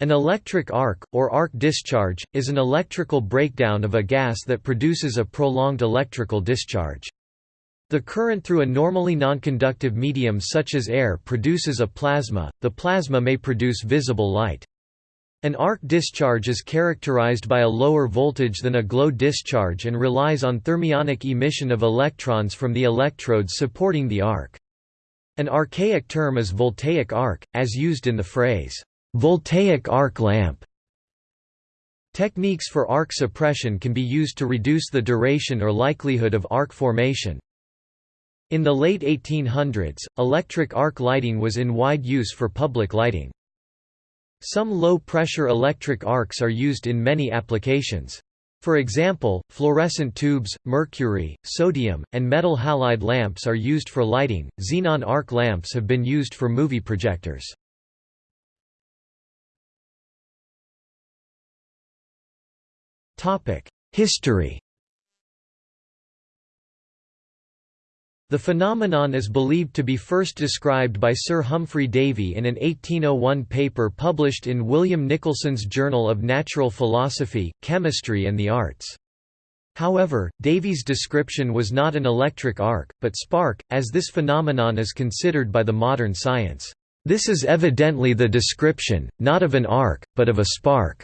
An electric arc, or arc discharge, is an electrical breakdown of a gas that produces a prolonged electrical discharge. The current through a normally nonconductive medium such as air produces a plasma, the plasma may produce visible light. An arc discharge is characterized by a lower voltage than a glow discharge and relies on thermionic emission of electrons from the electrodes supporting the arc. An archaic term is voltaic arc, as used in the phrase, Voltaic arc lamp Techniques for arc suppression can be used to reduce the duration or likelihood of arc formation. In the late 1800s, electric arc lighting was in wide use for public lighting. Some low-pressure electric arcs are used in many applications. For example, fluorescent tubes, mercury, sodium, and metal halide lamps are used for lighting. Xenon arc lamps have been used for movie projectors. History The phenomenon is believed to be first described by Sir Humphry Davy in an 1801 paper published in William Nicholson's Journal of Natural Philosophy, Chemistry and the Arts. However, Davy's description was not an electric arc, but spark, as this phenomenon is considered by the modern science. This is evidently the description, not of an arc, but of a spark.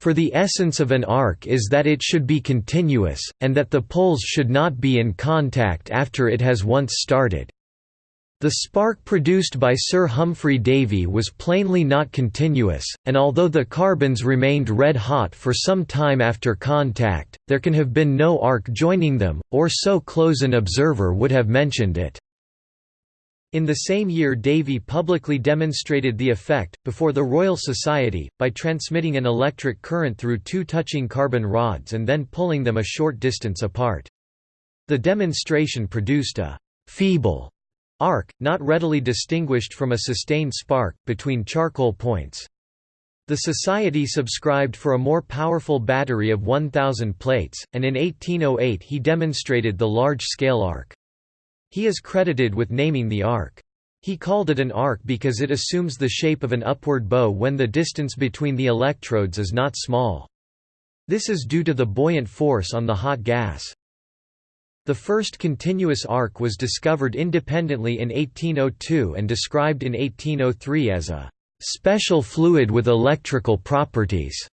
For the essence of an arc is that it should be continuous, and that the poles should not be in contact after it has once started. The spark produced by Sir Humphry Davy was plainly not continuous, and although the carbons remained red-hot for some time after contact, there can have been no arc joining them, or so close an observer would have mentioned it. In the same year Davy publicly demonstrated the effect, before the Royal Society, by transmitting an electric current through two touching carbon rods and then pulling them a short distance apart. The demonstration produced a «feeble» arc, not readily distinguished from a sustained spark, between charcoal points. The Society subscribed for a more powerful battery of 1,000 plates, and in 1808 he demonstrated the large-scale arc. He is credited with naming the arc. He called it an arc because it assumes the shape of an upward bow when the distance between the electrodes is not small. This is due to the buoyant force on the hot gas. The first continuous arc was discovered independently in 1802 and described in 1803 as a special fluid with electrical properties.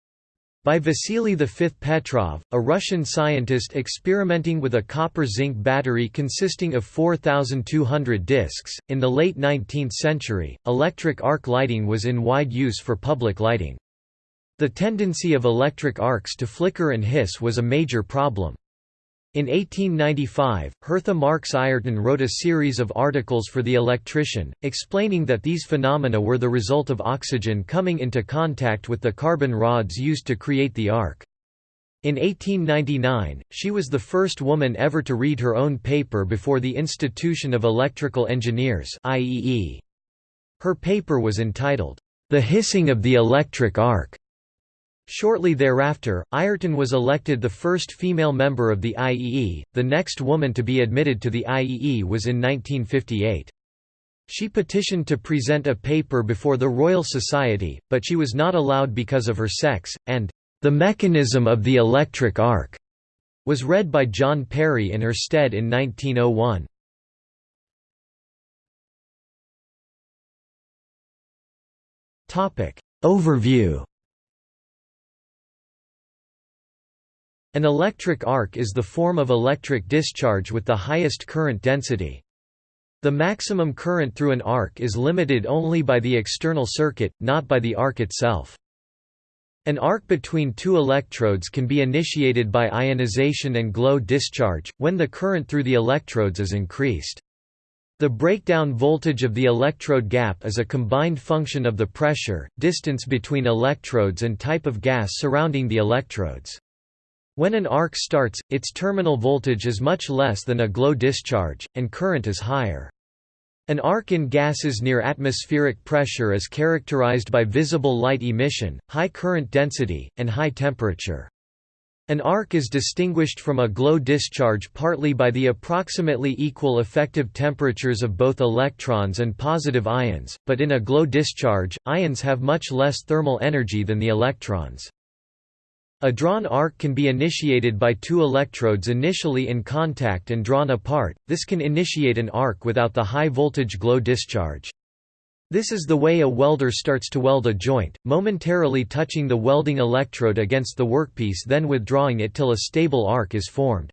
By Vasily V. Petrov, a Russian scientist experimenting with a copper-zinc battery consisting of 4,200 discs. In the late 19th century, electric arc lighting was in wide use for public lighting. The tendency of electric arcs to flicker and hiss was a major problem. In 1895, Hertha Marks Ayrton wrote a series of articles for The Electrician, explaining that these phenomena were the result of oxygen coming into contact with the carbon rods used to create the arc. In 1899, she was the first woman ever to read her own paper before the Institution of Electrical Engineers Her paper was entitled, The Hissing of the Electric Arc. Shortly thereafter, Ayrton was elected the first female member of the IEE, the next woman to be admitted to the IEE was in 1958. She petitioned to present a paper before the Royal Society, but she was not allowed because of her sex, and "...the mechanism of the electric arc." was read by John Perry in her stead in 1901. Overview An electric arc is the form of electric discharge with the highest current density. The maximum current through an arc is limited only by the external circuit, not by the arc itself. An arc between two electrodes can be initiated by ionization and glow discharge, when the current through the electrodes is increased. The breakdown voltage of the electrode gap is a combined function of the pressure, distance between electrodes and type of gas surrounding the electrodes. When an arc starts, its terminal voltage is much less than a glow discharge, and current is higher. An arc in gases near atmospheric pressure is characterized by visible light emission, high current density, and high temperature. An arc is distinguished from a glow discharge partly by the approximately equal effective temperatures of both electrons and positive ions, but in a glow discharge, ions have much less thermal energy than the electrons. A drawn arc can be initiated by two electrodes initially in contact and drawn apart, this can initiate an arc without the high voltage glow discharge. This is the way a welder starts to weld a joint, momentarily touching the welding electrode against the workpiece then withdrawing it till a stable arc is formed.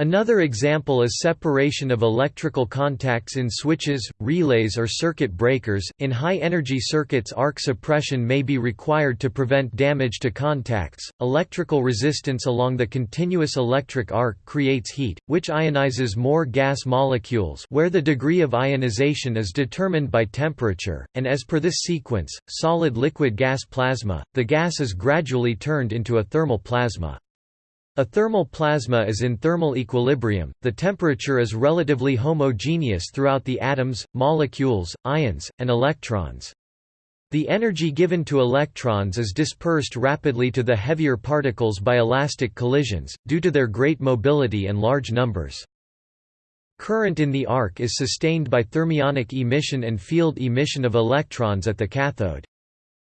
Another example is separation of electrical contacts in switches, relays or circuit breakers. In high-energy circuits arc suppression may be required to prevent damage to contacts. Electrical resistance along the continuous electric arc creates heat, which ionizes more gas molecules where the degree of ionization is determined by temperature, and as per this sequence, solid-liquid gas plasma, the gas is gradually turned into a thermal plasma. A thermal plasma is in thermal equilibrium, the temperature is relatively homogeneous throughout the atoms, molecules, ions, and electrons. The energy given to electrons is dispersed rapidly to the heavier particles by elastic collisions, due to their great mobility and large numbers. Current in the arc is sustained by thermionic emission and field emission of electrons at the cathode.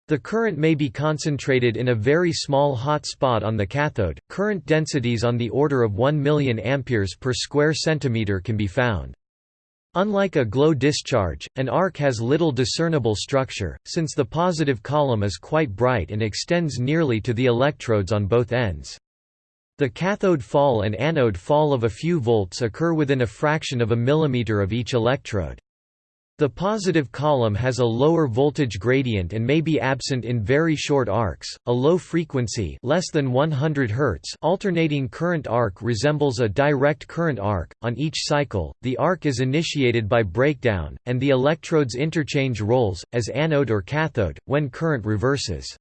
The current may be concentrated in a very small hot spot on the cathode. Current densities on the order of 1 million amperes per square centimeter can be found. Unlike a glow discharge, an arc has little discernible structure, since the positive column is quite bright and extends nearly to the electrodes on both ends. The cathode fall and anode fall of a few volts occur within a fraction of a millimeter of each electrode. The positive column has a lower voltage gradient and may be absent in very short arcs. A low frequency, less than 100 Hz, alternating current arc resembles a direct current arc. On each cycle, the arc is initiated by breakdown and the electrodes interchange roles as anode or cathode when current reverses.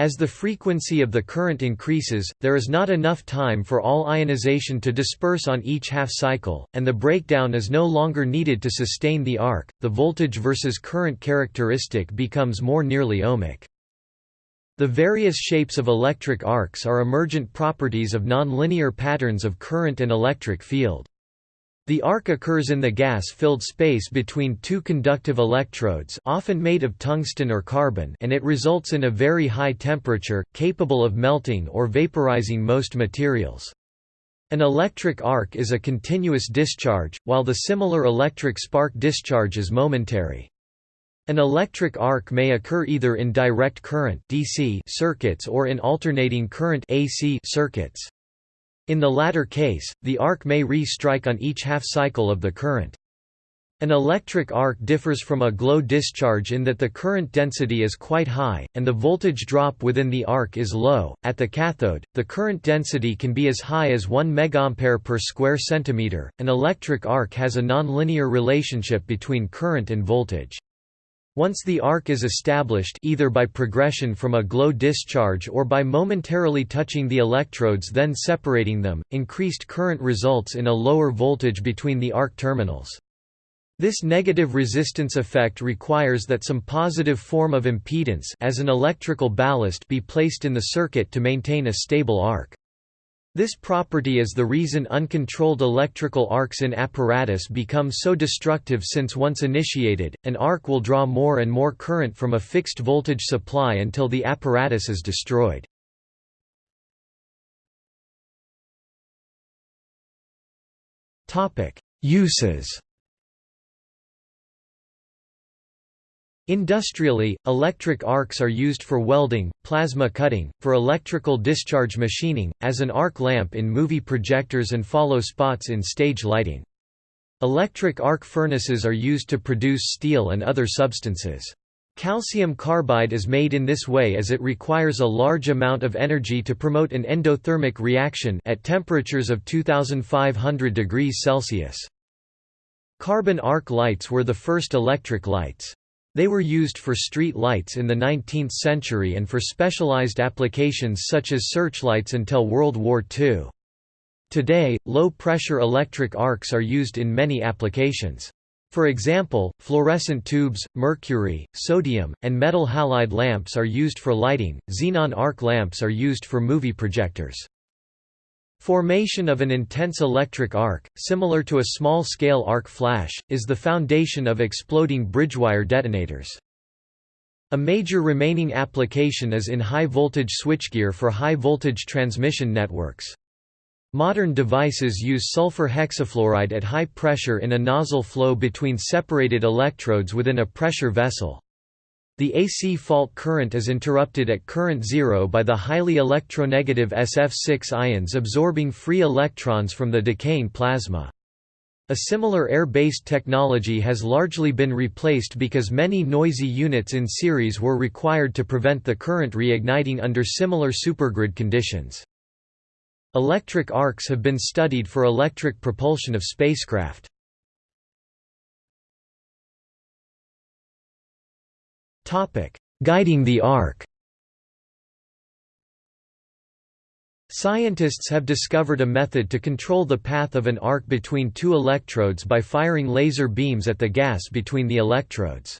As the frequency of the current increases, there is not enough time for all ionization to disperse on each half cycle, and the breakdown is no longer needed to sustain the arc. The voltage versus current characteristic becomes more nearly ohmic. The various shapes of electric arcs are emergent properties of nonlinear patterns of current and electric field. The arc occurs in the gas-filled space between two conductive electrodes often made of tungsten or carbon and it results in a very high temperature, capable of melting or vaporizing most materials. An electric arc is a continuous discharge, while the similar electric spark discharge is momentary. An electric arc may occur either in direct current DC circuits or in alternating current AC circuits. In the latter case, the arc may re-strike on each half-cycle of the current. An electric arc differs from a glow discharge in that the current density is quite high, and the voltage drop within the arc is low. At the cathode, the current density can be as high as 1 MA per square centimeter. An electric arc has a nonlinear relationship between current and voltage. Once the arc is established either by progression from a glow discharge or by momentarily touching the electrodes then separating them, increased current results in a lower voltage between the arc terminals. This negative resistance effect requires that some positive form of impedance as an electrical ballast be placed in the circuit to maintain a stable arc. This property is the reason uncontrolled electrical arcs in apparatus become so destructive since once initiated, an arc will draw more and more current from a fixed voltage supply until the apparatus is destroyed. Uses Industrially, electric arcs are used for welding, plasma cutting, for electrical discharge machining, as an arc lamp in movie projectors and follow spots in stage lighting. Electric arc furnaces are used to produce steel and other substances. Calcium carbide is made in this way as it requires a large amount of energy to promote an endothermic reaction at temperatures of 2500 degrees Celsius. Carbon arc lights were the first electric lights. They were used for street lights in the 19th century and for specialized applications such as searchlights until World War II. Today, low-pressure electric arcs are used in many applications. For example, fluorescent tubes, mercury, sodium, and metal halide lamps are used for lighting, xenon arc lamps are used for movie projectors. Formation of an intense electric arc, similar to a small-scale arc flash, is the foundation of exploding bridgewire detonators. A major remaining application is in high-voltage switchgear for high-voltage transmission networks. Modern devices use sulfur hexafluoride at high pressure in a nozzle flow between separated electrodes within a pressure vessel. The AC fault current is interrupted at current zero by the highly electronegative SF6 ions absorbing free electrons from the decaying plasma. A similar air-based technology has largely been replaced because many noisy units in series were required to prevent the current reigniting under similar supergrid conditions. Electric arcs have been studied for electric propulsion of spacecraft. Guiding the arc Scientists have discovered a method to control the path of an arc between two electrodes by firing laser beams at the gas between the electrodes.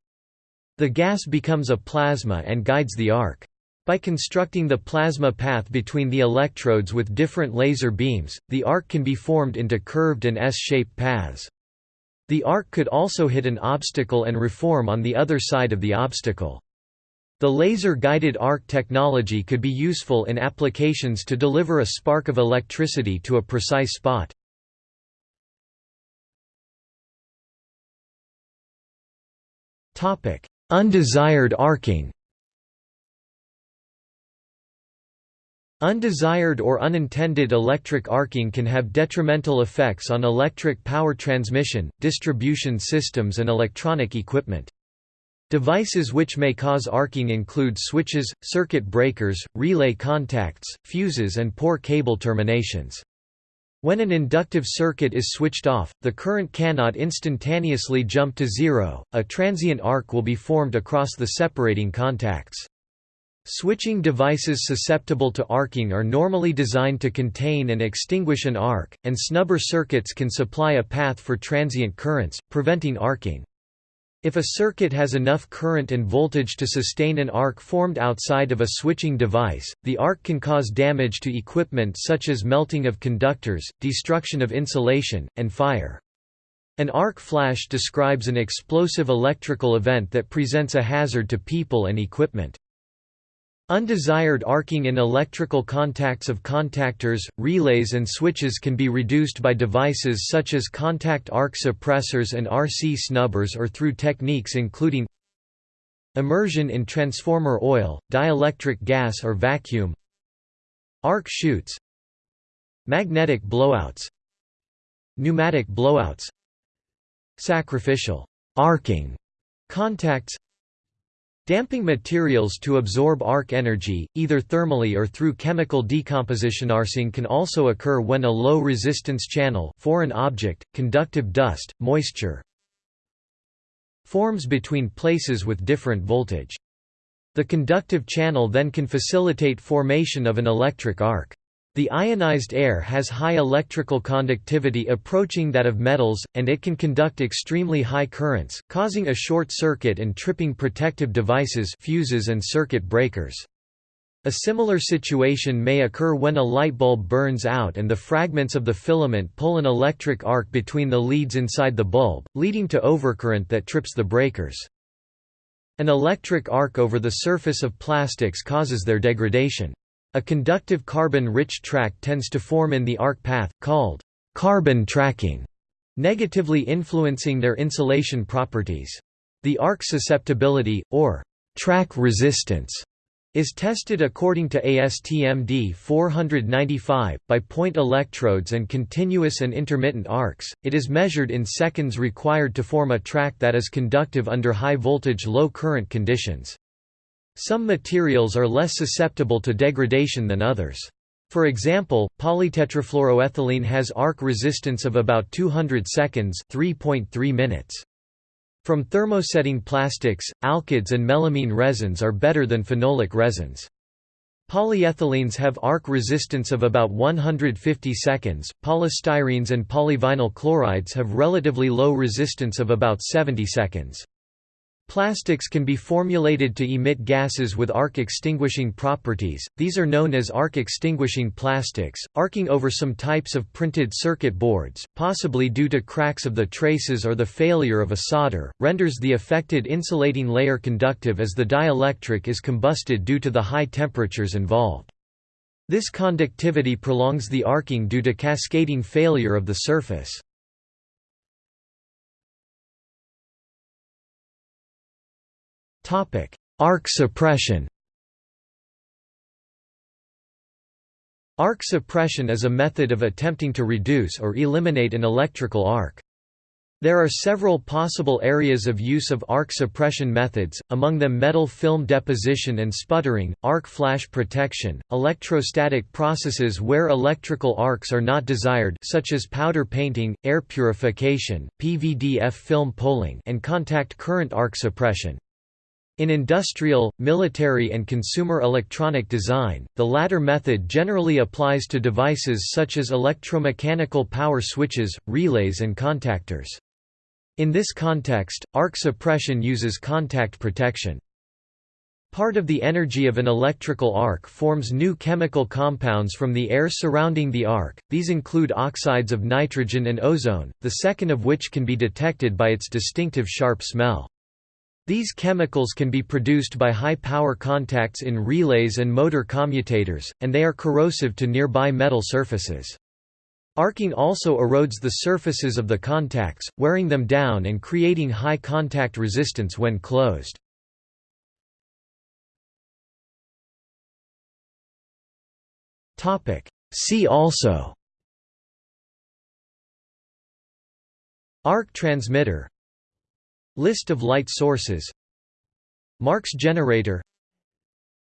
The gas becomes a plasma and guides the arc. By constructing the plasma path between the electrodes with different laser beams, the arc can be formed into curved and S-shaped paths. The arc could also hit an obstacle and reform on the other side of the obstacle. The laser-guided arc technology could be useful in applications to deliver a spark of electricity to a precise spot. Undesired arcing Undesired or unintended electric arcing can have detrimental effects on electric power transmission, distribution systems and electronic equipment. Devices which may cause arcing include switches, circuit breakers, relay contacts, fuses and poor cable terminations. When an inductive circuit is switched off, the current cannot instantaneously jump to zero, a transient arc will be formed across the separating contacts. Switching devices susceptible to arcing are normally designed to contain and extinguish an arc, and snubber circuits can supply a path for transient currents, preventing arcing. If a circuit has enough current and voltage to sustain an arc formed outside of a switching device, the arc can cause damage to equipment such as melting of conductors, destruction of insulation, and fire. An arc flash describes an explosive electrical event that presents a hazard to people and equipment. Undesired arcing in electrical contacts of contactors, relays and switches can be reduced by devices such as contact arc suppressors and RC snubbers or through techniques including immersion in transformer oil, dielectric gas or vacuum arc chutes, magnetic blowouts pneumatic blowouts sacrificial arcing contacts Damping materials to absorb arc energy, either thermally or through chemical decomposition. Arcing can also occur when a low resistance channel foreign object, conductive dust, moisture forms between places with different voltage. The conductive channel then can facilitate formation of an electric arc. The ionized air has high electrical conductivity approaching that of metals, and it can conduct extremely high currents, causing a short circuit and tripping protective devices fuses and circuit breakers. A similar situation may occur when a light bulb burns out and the fragments of the filament pull an electric arc between the leads inside the bulb, leading to overcurrent that trips the breakers. An electric arc over the surface of plastics causes their degradation. A conductive carbon-rich track tends to form in the arc path, called carbon tracking, negatively influencing their insulation properties. The arc susceptibility, or track resistance, is tested according to ASTM D495, by point electrodes and continuous and intermittent arcs. It is measured in seconds required to form a track that is conductive under high voltage low current conditions. Some materials are less susceptible to degradation than others. For example, polytetrafluoroethylene has arc resistance of about 200 seconds 3.3 minutes. From thermosetting plastics, alkyds and melamine resins are better than phenolic resins. Polyethylenes have arc resistance of about 150 seconds, polystyrenes and polyvinyl chlorides have relatively low resistance of about 70 seconds. Plastics can be formulated to emit gases with arc-extinguishing properties, these are known as arc-extinguishing plastics. Arcing over some types of printed circuit boards, possibly due to cracks of the traces or the failure of a solder, renders the affected insulating layer conductive as the dielectric is combusted due to the high temperatures involved. This conductivity prolongs the arcing due to cascading failure of the surface. Arc suppression Arc suppression is a method of attempting to reduce or eliminate an electrical arc. There are several possible areas of use of arc suppression methods, among them metal film deposition and sputtering, arc flash protection, electrostatic processes where electrical arcs are not desired such as powder painting, air purification, PVDF film pulling and contact current arc suppression. In industrial, military and consumer electronic design, the latter method generally applies to devices such as electromechanical power switches, relays and contactors. In this context, arc suppression uses contact protection. Part of the energy of an electrical arc forms new chemical compounds from the air surrounding the arc, these include oxides of nitrogen and ozone, the second of which can be detected by its distinctive sharp smell. These chemicals can be produced by high-power contacts in relays and motor commutators, and they are corrosive to nearby metal surfaces. Arcing also erodes the surfaces of the contacts, wearing them down and creating high contact resistance when closed. See also Arc transmitter List of light sources. Marx generator.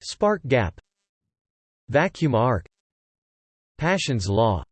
Spark gap. Vacuum arc. Paschen's law